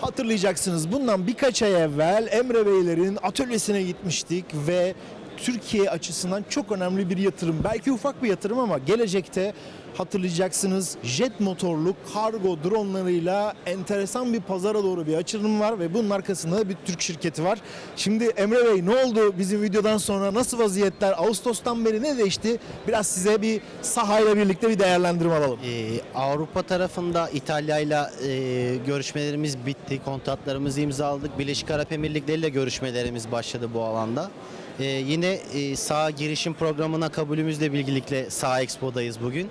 Hatırlayacaksınız bundan birkaç ay evvel Emre Beylerin atölyesine gitmiştik ve Türkiye açısından çok önemli bir yatırım. Belki ufak bir yatırım ama gelecekte hatırlayacaksınız jet motorlu kargo dronlarıyla enteresan bir pazara doğru bir açılım var ve bunun arkasında da bir Türk şirketi var. Şimdi Emre Bey ne oldu bizim videodan sonra nasıl vaziyetler Ağustos'tan beri ne değişti? Biraz size bir sahayla birlikte bir değerlendirme alalım. Ee, Avrupa tarafında İtalya ile e, görüşmelerimiz bitti. Kontratlarımızı imzaladık. Birleşik Arap Emirlikleri ile görüşmelerimiz başladı bu alanda. Ee, yine e, sağ girişim programına kabulümüzle bilgilikle Sağ Expo'dayız bugün.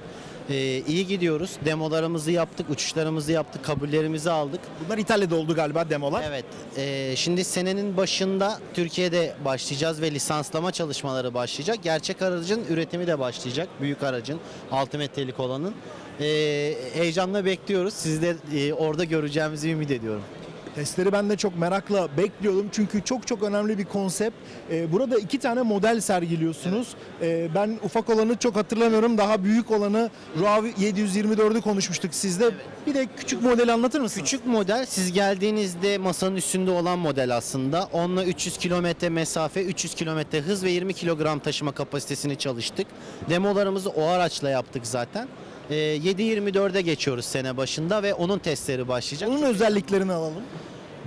Ee, iyi gidiyoruz. Demolarımızı yaptık, uçuşlarımızı yaptık, kabullerimizi aldık. Bunlar İtalya'da oldu galiba demolar. Evet. e, şimdi senenin başında Türkiye'de başlayacağız ve lisanslama çalışmaları başlayacak. Gerçek aracın üretimi de başlayacak. Büyük aracın, 6 metrelik olanın. E, heyecanla bekliyoruz. Sizi de e, orada göreceğimizi ümit ediyorum. Testleri ben de çok merakla bekliyordum çünkü çok çok önemli bir konsept. Ee, burada iki tane model sergiliyorsunuz. Ee, ben ufak olanı çok hatırlamıyorum. Daha büyük olanı RAV 724'ü konuşmuştuk sizde. Bir de küçük modeli anlatır mısınız? Küçük model siz geldiğinizde masanın üstünde olan model aslında. Onunla 300 kilometre mesafe, 300 kilometre hız ve 20 kilogram taşıma kapasitesini çalıştık. Demolarımızı o araçla yaptık zaten. E, 7.24'e geçiyoruz sene başında ve onun testleri başlayacak. Onun özelliklerini alalım.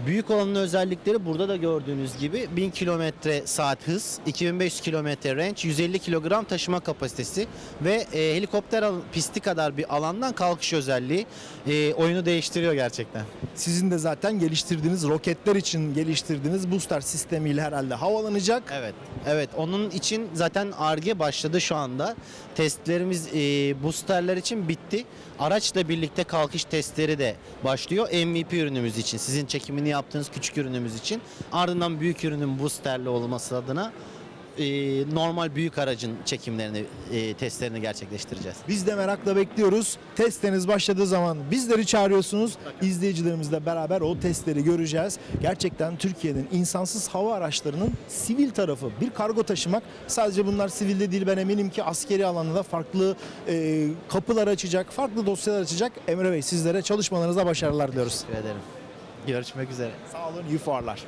Büyük olanın özellikleri burada da gördüğünüz gibi 1000 kilometre saat hız, 2500 kilometre range, 150 kilogram taşıma kapasitesi ve e, helikopter pisti kadar bir alandan kalkış özelliği e, oyunu değiştiriyor gerçekten. Sizin de zaten geliştirdiğiniz roketler için geliştirdiğiniz booster sistemiyle herhalde havalanacak. Evet, evet. Onun için zaten ARGE başladı şu anda. Testlerimiz e, boosterler için bitti. Araçla birlikte kalkış testleri de başlıyor. MVP ürünümüz için, sizin çekimini yaptığınız küçük ürünümüz için. Ardından büyük ürünün boosterli olması adına e, normal büyük aracın çekimlerini, e, testlerini gerçekleştireceğiz. Biz de merakla bekliyoruz. Testleriniz başladığı zaman bizleri çağırıyorsunuz. İzleyicilerimizle beraber o testleri göreceğiz. Gerçekten Türkiye'nin insansız hava araçlarının sivil tarafı. Bir kargo taşımak sadece bunlar sivilde değil ben eminim ki askeri alanda farklı e, kapılar açacak, farklı dosyalar açacak. Emre Bey sizlere çalışmalarınızda başarılar diliyoruz. Teşekkür ederim. Görüşmek üzere. Sağ olun, iyi fuarlar.